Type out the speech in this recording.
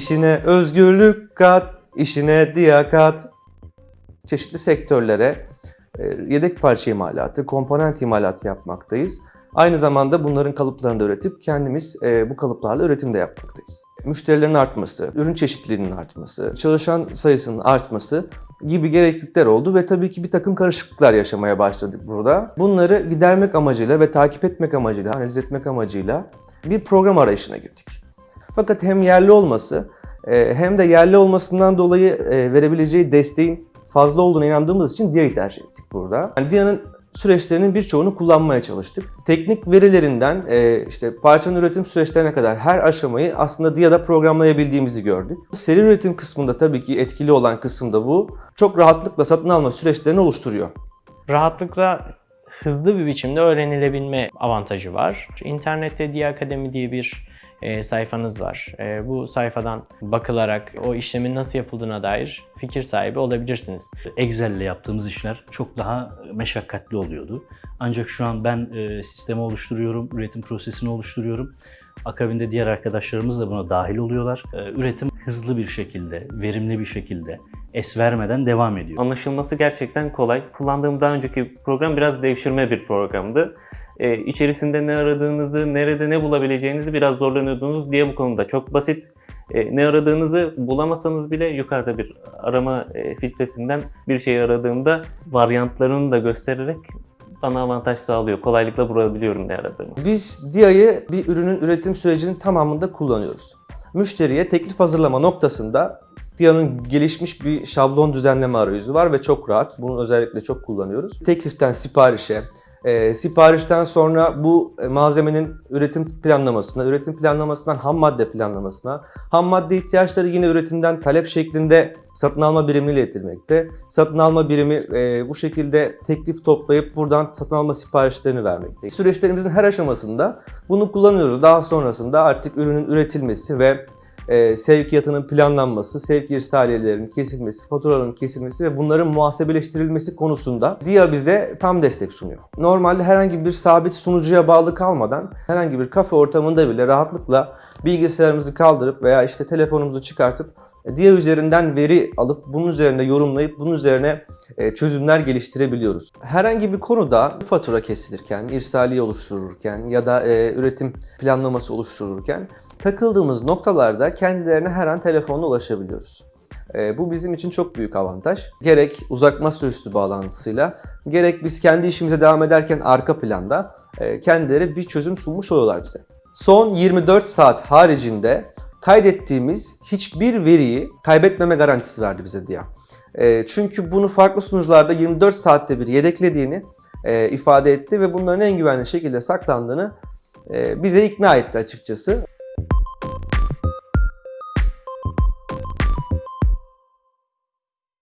İşine özgürlük kat, işine diyakat. Çeşitli sektörlere e, yedek parça imalatı, komponent imalatı yapmaktayız. Aynı zamanda bunların kalıplarını da üretip kendimiz e, bu kalıplarla üretim de yapmaktayız. Müşterilerin artması, ürün çeşitliliğinin artması, çalışan sayısının artması gibi gereklilikler oldu ve tabii ki bir takım karışıklıklar yaşamaya başladık burada. Bunları gidermek amacıyla ve takip etmek amacıyla, analiz etmek amacıyla bir program arayışına girdik. Fakat hem yerli olması e, hem de yerli olmasından dolayı e, verebileceği desteğin fazla olduğuna inandığımız için DIA'yı tercih ettik burada. Yani DIA'nın süreçlerinin birçoğunu kullanmaya çalıştık. Teknik verilerinden e, işte parçanın üretim süreçlerine kadar her aşamayı aslında DIA'da programlayabildiğimizi gördük. Seri üretim kısmında tabii ki etkili olan kısım da bu. Çok rahatlıkla satın alma süreçlerini oluşturuyor. Rahatlıkla hızlı bir biçimde öğrenilebilme avantajı var. İnternette Dia Akademi diye bir e, sayfanız var. E, bu sayfadan bakılarak o işlemin nasıl yapıldığına dair fikir sahibi olabilirsiniz. Excel ile yaptığımız işler çok daha meşakkatli oluyordu. Ancak şu an ben e, sistemi oluşturuyorum, üretim prosesini oluşturuyorum. Akabinde diğer arkadaşlarımız da buna dahil oluyorlar. E, üretim hızlı bir şekilde, verimli bir şekilde, es vermeden devam ediyor. Anlaşılması gerçekten kolay. Kullandığım daha önceki program biraz devşirme bir programdı. Ee, içerisinde ne aradığınızı, nerede ne bulabileceğinizi biraz zorlanıyordunuz diye bu konuda çok basit. Ee, ne aradığınızı bulamasanız bile yukarıda bir arama e, filtresinden bir şey aradığımda varyantlarını da göstererek bana avantaj sağlıyor. Kolaylıkla bulabiliyorum ne aradığımı. Biz DIA'yı bir ürünün üretim sürecinin tamamında kullanıyoruz. Müşteriye teklif hazırlama noktasında DIA'nın gelişmiş bir şablon düzenleme arayüzü var ve çok rahat. Bunu özellikle çok kullanıyoruz. Tekliften siparişe, e, siparişten sonra bu e, malzemenin üretim planlamasına, üretim planlamasından ham madde planlamasına, ham madde ihtiyaçları yine üretimden talep şeklinde satın alma birimine iletilmekte. Satın alma birimi e, bu şekilde teklif toplayıp buradan satın alma siparişlerini vermekte. Süreçlerimizin her aşamasında bunu kullanıyoruz. Daha sonrasında artık ürünün üretilmesi ve e, sevkiyatının planlanması, sevk irsaliyelerinin kesilmesi, faturaların kesilmesi ve bunların muhasebeleştirilmesi konusunda DIA bize tam destek sunuyor. Normalde herhangi bir sabit sunucuya bağlı kalmadan herhangi bir kafe ortamında bile rahatlıkla bilgisayarımızı kaldırıp veya işte telefonumuzu çıkartıp DIA üzerinden veri alıp bunun üzerine yorumlayıp bunun üzerine e, çözümler geliştirebiliyoruz. Herhangi bir konuda fatura kesilirken, irsaliye oluştururken ya da e, üretim planlaması oluştururken takıldığımız noktalarda kendilerine her an telefonla ulaşabiliyoruz. E, bu bizim için çok büyük avantaj. Gerek uzak masaüstü bağlantısıyla gerek biz kendi işimize devam ederken arka planda e, kendileri bir çözüm sunmuş oluyorlar bize. Son 24 saat haricinde kaydettiğimiz hiçbir veriyi kaybetmeme garantisi verdi bize DIA. E, çünkü bunu farklı sunucularda 24 saatte bir yedeklediğini e, ifade etti ve bunların en güvenli şekilde saklandığını e, bize ikna etti açıkçası.